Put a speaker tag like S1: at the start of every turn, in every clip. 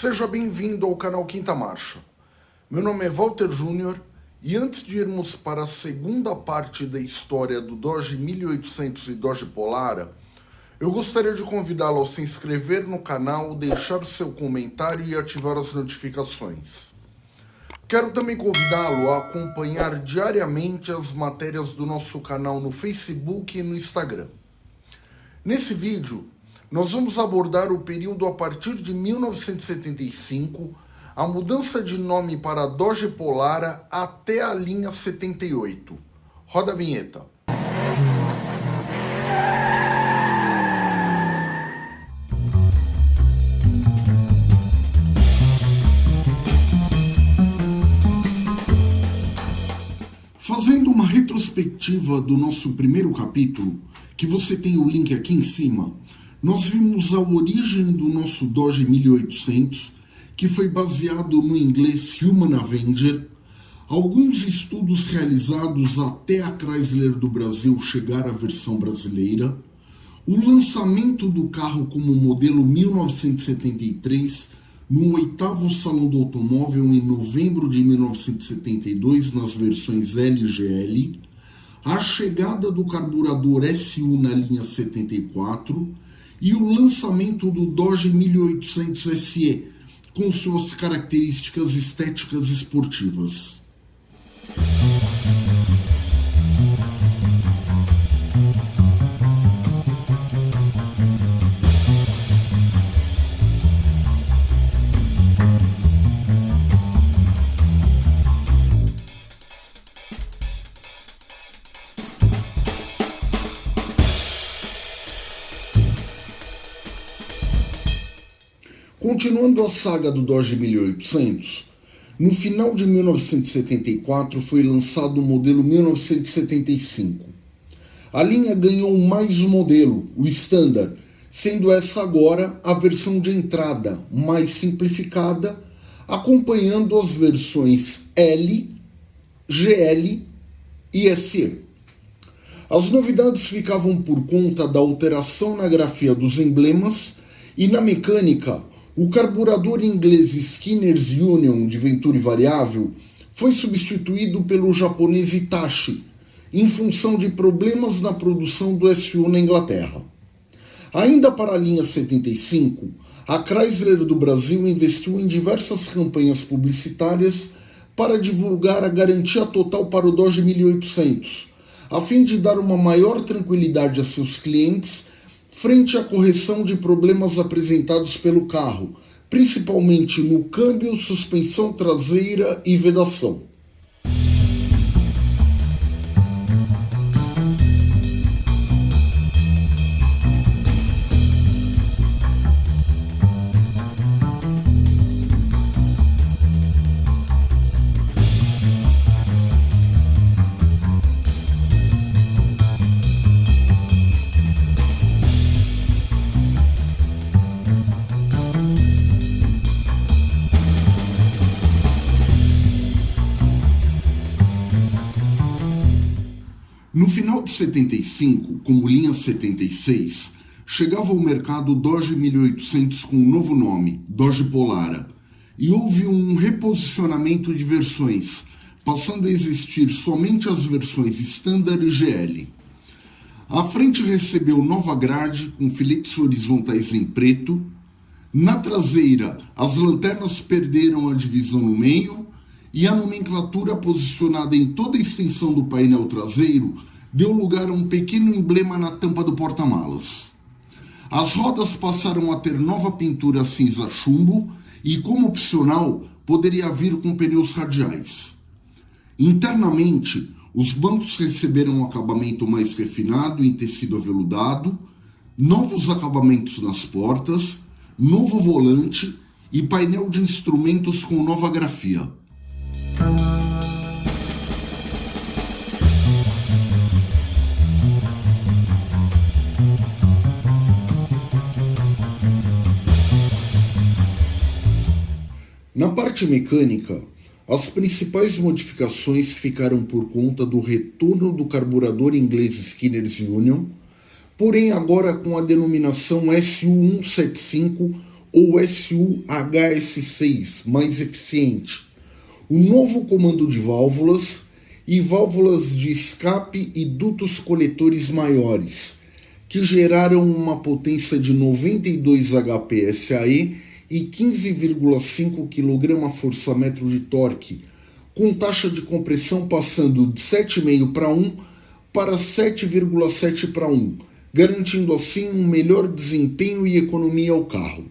S1: Seja bem-vindo ao canal Quinta Marcha. Meu nome é Walter Júnior e antes de irmos para a segunda parte da história do Doge 1800 e Doge Polara, eu gostaria de convidá-lo a se inscrever no canal, deixar seu comentário e ativar as notificações. Quero também convidá-lo a acompanhar diariamente as matérias do nosso canal no Facebook e no Instagram. Nesse vídeo, nós vamos abordar o período a partir de 1975, a mudança de nome para Doge Polara até a linha 78. Roda a vinheta. Fazendo uma retrospectiva do nosso primeiro capítulo, que você tem o link aqui em cima, nós vimos a origem do nosso Doge 1800, que foi baseado no inglês Human Avenger, alguns estudos realizados até a Chrysler do Brasil chegar à versão brasileira, o lançamento do carro como modelo 1973 no oitavo Salão do Automóvel em novembro de 1972 nas versões LGL, a chegada do carburador SU na linha 74 e o lançamento do Dodge 1800 SE com suas características estéticas esportivas. Continuando a saga do Dodge 1800, no final de 1974 foi lançado o modelo 1975. A linha ganhou mais um modelo, o Standard, sendo essa agora a versão de entrada mais simplificada, acompanhando as versões L, GL e SE. As novidades ficavam por conta da alteração na grafia dos emblemas e na mecânica o carburador inglês Skinner's Union de Venturi variável foi substituído pelo japonês Itachi, em função de problemas na produção do SU na Inglaterra. Ainda para a linha 75, a Chrysler do Brasil investiu em diversas campanhas publicitárias para divulgar a garantia total para o Dodge 1800, a fim de dar uma maior tranquilidade a seus clientes frente à correção de problemas apresentados pelo carro, principalmente no câmbio, suspensão traseira e vedação. No final de 75, como linha 76, chegava ao mercado o Dodge 1800 com um novo nome, Dodge Polara, e houve um reposicionamento de versões, passando a existir somente as versões Standard e GL. A frente recebeu nova grade com filetes horizontais em preto. Na traseira, as lanternas perderam a divisão no meio e a nomenclatura posicionada em toda a extensão do painel traseiro deu lugar a um pequeno emblema na tampa do porta-malas. As rodas passaram a ter nova pintura cinza chumbo e, como opcional, poderia vir com pneus radiais. Internamente, os bancos receberam um acabamento mais refinado em tecido aveludado, novos acabamentos nas portas, novo volante e painel de instrumentos com nova grafia. Parte mecânica, as principais modificações ficaram por conta do retorno do carburador inglês Skinner's Union, porém agora com a denominação SU175 ou SU-HS6, mais eficiente, o novo comando de válvulas e válvulas de escape e dutos coletores maiores, que geraram uma potência de 92 HP-SAE e 15,5 kgfm de torque, com taxa de compressão passando de 7,5 para 1 para 7,7 para 1, garantindo assim um melhor desempenho e economia ao carro.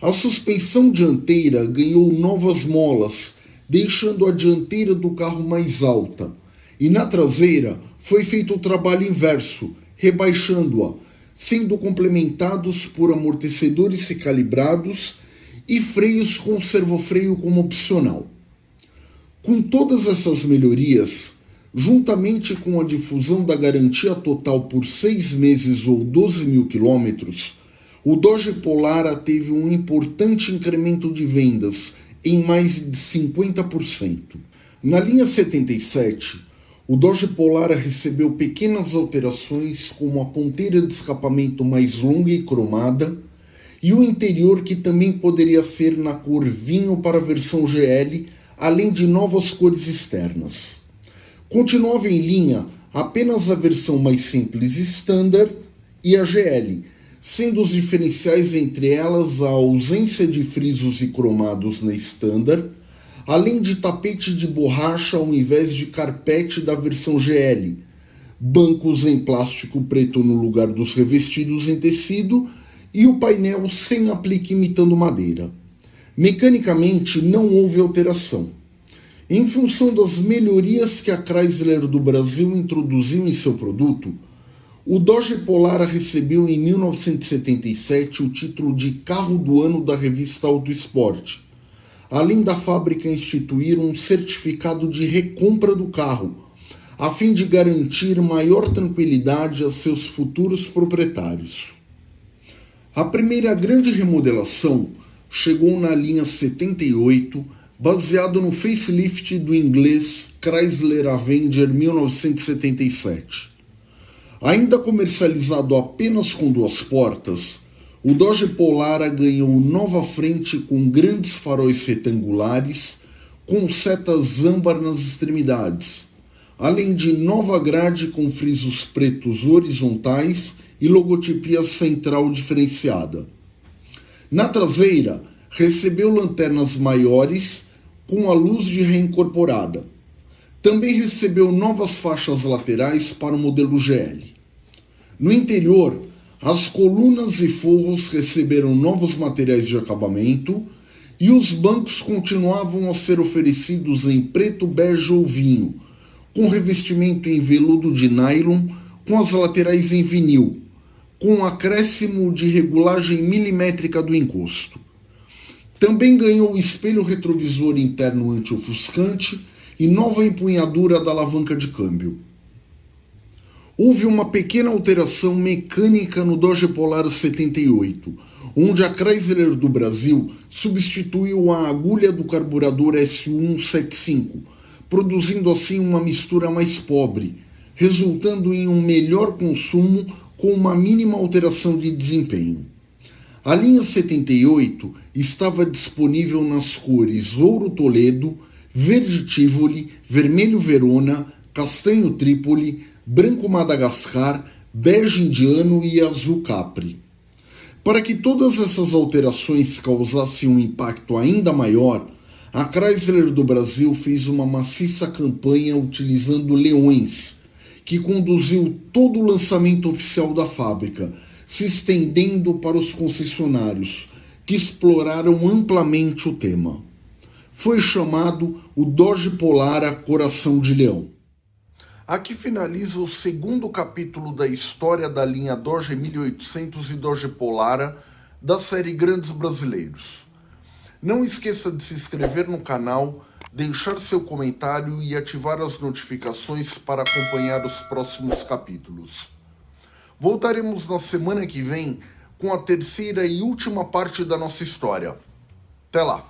S1: A suspensão dianteira ganhou novas molas, deixando a dianteira do carro mais alta, e na traseira foi feito o trabalho inverso, rebaixando-a, sendo complementados por amortecedores recalibrados e freios com servofreio como opcional. Com todas essas melhorias, juntamente com a difusão da garantia total por seis meses ou 12 mil quilômetros, o Dodge Polara teve um importante incremento de vendas em mais de 50%. Na linha 77, o Dodge Polara recebeu pequenas alterações, como a ponteira de escapamento mais longa e cromada, e o interior que também poderia ser na cor vinho para a versão GL, além de novas cores externas. Continuava em linha apenas a versão mais simples Standard e a GL, sendo os diferenciais entre elas a ausência de frisos e cromados na Standard, além de tapete de borracha ao invés de carpete da versão GL, bancos em plástico preto no lugar dos revestidos em tecido e o painel sem aplique imitando madeira. Mecanicamente não houve alteração. Em função das melhorias que a Chrysler do Brasil introduziu em seu produto, o Dodge Polara recebeu em 1977 o título de Carro do Ano da revista Auto Sport, além da fábrica instituir um certificado de recompra do carro, a fim de garantir maior tranquilidade a seus futuros proprietários. A primeira grande remodelação chegou na linha 78 baseado no facelift do inglês Chrysler Avenger 1977. Ainda comercializado apenas com duas portas, o Dodge Polara ganhou nova frente com grandes faróis retangulares com setas âmbar nas extremidades, além de nova grade com frisos pretos horizontais e logotipia central diferenciada. Na traseira, recebeu lanternas maiores com a luz de reincorporada. Também recebeu novas faixas laterais para o modelo GL. No interior, as colunas e forros receberam novos materiais de acabamento e os bancos continuavam a ser oferecidos em preto, bege ou vinho, com revestimento em veludo de nylon, com as laterais em vinil, com acréscimo de regulagem milimétrica do encosto. Também ganhou espelho retrovisor interno anti-ofuscante e nova empunhadura da alavanca de câmbio. Houve uma pequena alteração mecânica no Dodge Polar 78, onde a Chrysler do Brasil substituiu a agulha do carburador S175, produzindo assim uma mistura mais pobre, resultando em um melhor consumo com uma mínima alteração de desempenho. A linha 78 estava disponível nas cores ouro Toledo, verde Tivoli, vermelho Verona, castanho Trípoli, branco Madagascar, bege indiano e azul Capri. Para que todas essas alterações causassem um impacto ainda maior, a Chrysler do Brasil fez uma maciça campanha utilizando leões, que conduziu todo o lançamento oficial da fábrica, se estendendo para os concessionários, que exploraram amplamente o tema. Foi chamado o Dodge Polara Coração de Leão. Aqui finaliza o segundo capítulo da história da linha Dodge 1800 e Dodge Polara da série Grandes Brasileiros. Não esqueça de se inscrever no canal, deixar seu comentário e ativar as notificações para acompanhar os próximos capítulos. Voltaremos na semana que vem com a terceira e última parte da nossa história. Até lá!